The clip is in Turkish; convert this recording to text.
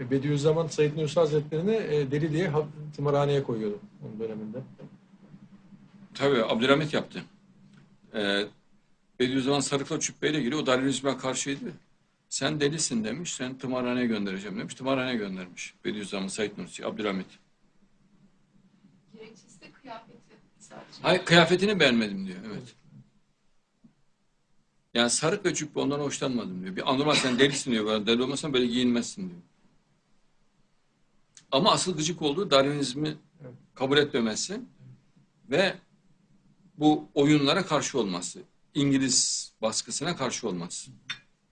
E, Bediüzzaman Said Nursi Hazretleri'ni e, deli diye ha- tımarhaneye koyuyordu onun döneminde. Tabii Abdülhamit yaptı. Ee, Bediüzzaman Sarıkla Çübbe'yle ilgili o Darwinizme karşıydı. Sen delisin demiş, sen tımarhaneye göndereceğim demiş. Tımarhaneye göndermiş. Bediüzzaman Said Nursi, Abdülhamit. Gerekçesi de kıyafeti sadece. Hayır, kıyafetini beğenmedim diyor, evet. Yani sarık ve cübbe ondan hoşlanmadım diyor. Bir anormal sen delisin diyor. Deli olmasan böyle giyinmezsin diyor. Ama asıl gıcık olduğu Darwinizmi kabul etmemesi ve bu oyunlara karşı olması. İngiliz baskısına karşı olması.